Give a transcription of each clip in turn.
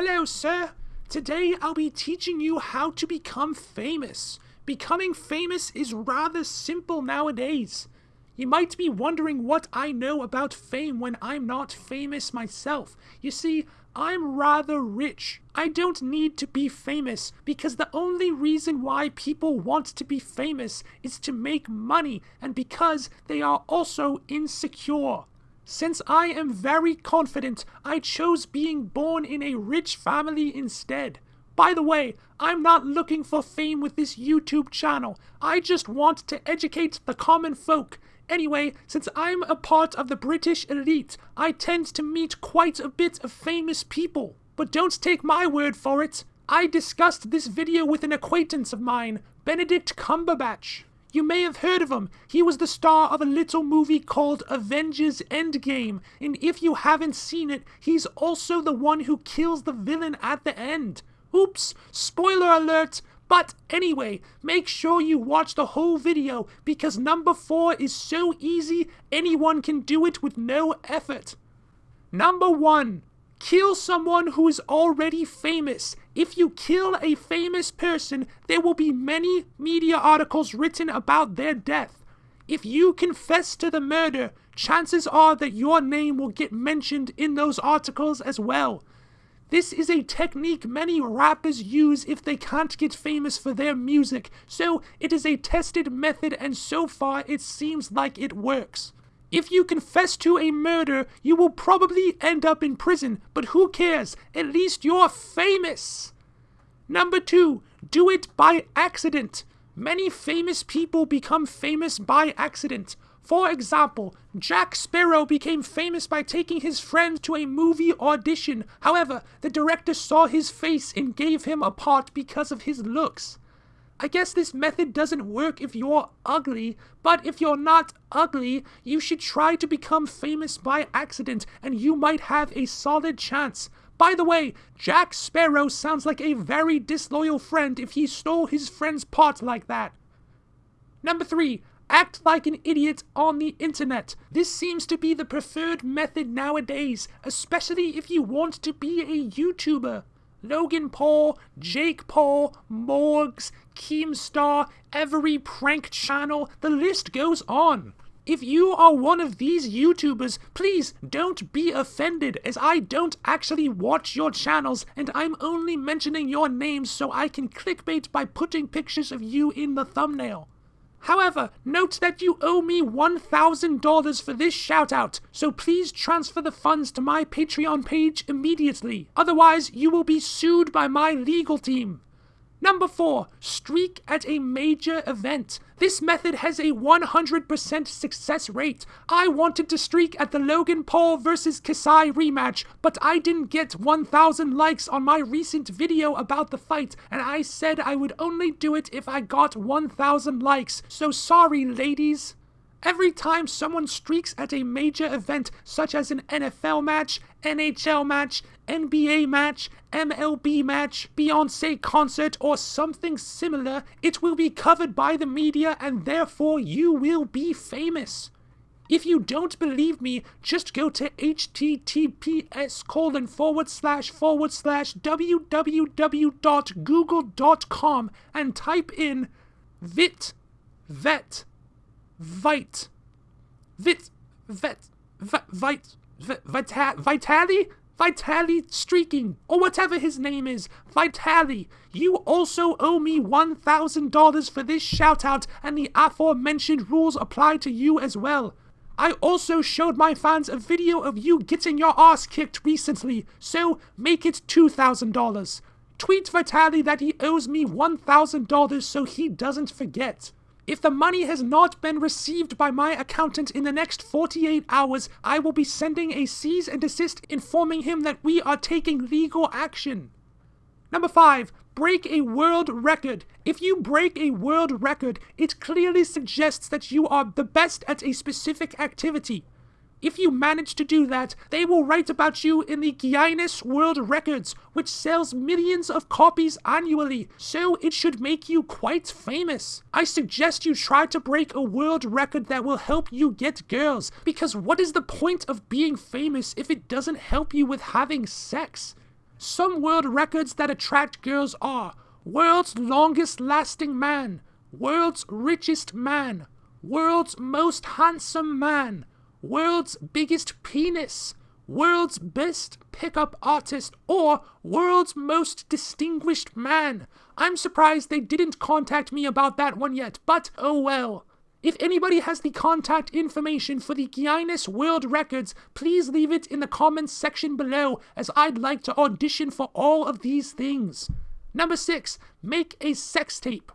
Hello, sir. Today I'll be teaching you how to become famous. Becoming famous is rather simple nowadays. You might be wondering what I know about fame when I'm not famous myself. You see, I'm rather rich. I don't need to be famous because the only reason why people want to be famous is to make money and because they are also insecure. Since I am very confident, I chose being born in a rich family instead. By the way, I'm not looking for fame with this YouTube channel. I just want to educate the common folk. Anyway, since I'm a part of the British elite, I tend to meet quite a bit of famous people. But don't take my word for it. I discussed this video with an acquaintance of mine, Benedict Cumberbatch. You may have heard of him. He was the star of a little movie called Avengers Endgame, and if you haven't seen it, he's also the one who kills the villain at the end. Oops, spoiler alert, but anyway, make sure you watch the whole video because number 4 is so easy anyone can do it with no effort. Number 1. Kill someone who is already famous. If you kill a famous person, there will be many media articles written about their death. If you confess to the murder, chances are that your name will get mentioned in those articles as well. This is a technique many rappers use if they can't get famous for their music, so it is a tested method and so far it seems like it works. If you confess to a murder, you will probably end up in prison, but who cares? At least you're famous! Number two, do it by accident. Many famous people become famous by accident. For example, Jack Sparrow became famous by taking his friend to a movie audition. However, the director saw his face and gave him a part because of his looks. I guess this method doesn't work if you're ugly, but if you're not ugly, you should try to become famous by accident and you might have a solid chance. By the way, Jack Sparrow sounds like a very disloyal friend if he stole his friend's pot like that. Number 3. Act like an idiot on the internet. This seems to be the preferred method nowadays, especially if you want to be a YouTuber. Logan Paul, Jake Paul, Morgz, Keemstar, every prank channel, the list goes on. If you are one of these YouTubers, please don't be offended as I don't actually watch your channels and I'm only mentioning your names so I can clickbait by putting pictures of you in the thumbnail. However, note that you owe me $1,000 for this shoutout, so please transfer the funds to my Patreon page immediately. Otherwise, you will be sued by my legal team. Number 4. Streak at a major event. This method has a 100% success rate. I wanted to streak at the Logan Paul vs. KSI rematch, but I didn't get 1000 likes on my recent video about the fight, and I said I would only do it if I got 1000 likes. So sorry, ladies. Every time someone streaks at a major event, such as an NFL match, NHL match, NBA match, MLB match, Beyonce concert, or something similar, it will be covered by the media and therefore you will be famous. If you don't believe me, just go to https colon forward slash forward slash www.google.com and type in vit vet vite vit vet vite vit vitali Vitali Streaking, or whatever his name is, Vitali, you also owe me $1,000 for this shoutout, and the aforementioned rules apply to you as well. I also showed my fans a video of you getting your ass kicked recently, so make it $2,000. Tweet Vitali that he owes me $1,000 so he doesn't forget. If the money has not been received by my accountant in the next 48 hours, I will be sending a cease and desist informing him that we are taking legal action. Number 5. Break a world record. If you break a world record, it clearly suggests that you are the best at a specific activity. If you manage to do that, they will write about you in the Guinness World Records, which sells millions of copies annually, so it should make you quite famous. I suggest you try to break a world record that will help you get girls, because what is the point of being famous if it doesn't help you with having sex? Some world records that attract girls are world's longest lasting man, world's richest man, world's most handsome man, world's biggest penis, world's best pickup artist, or world's most distinguished man. I'm surprised they didn't contact me about that one yet, but oh well. If anybody has the contact information for the Guinness World Records, please leave it in the comments section below, as I'd like to audition for all of these things. Number 6. Make a sex tape.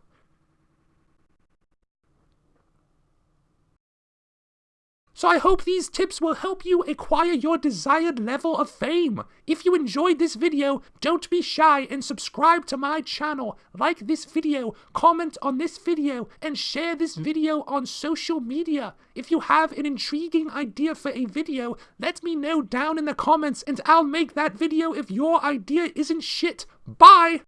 So I hope these tips will help you acquire your desired level of fame. If you enjoyed this video, don't be shy and subscribe to my channel, like this video, comment on this video, and share this video on social media. If you have an intriguing idea for a video, let me know down in the comments and I'll make that video if your idea isn't shit. Bye!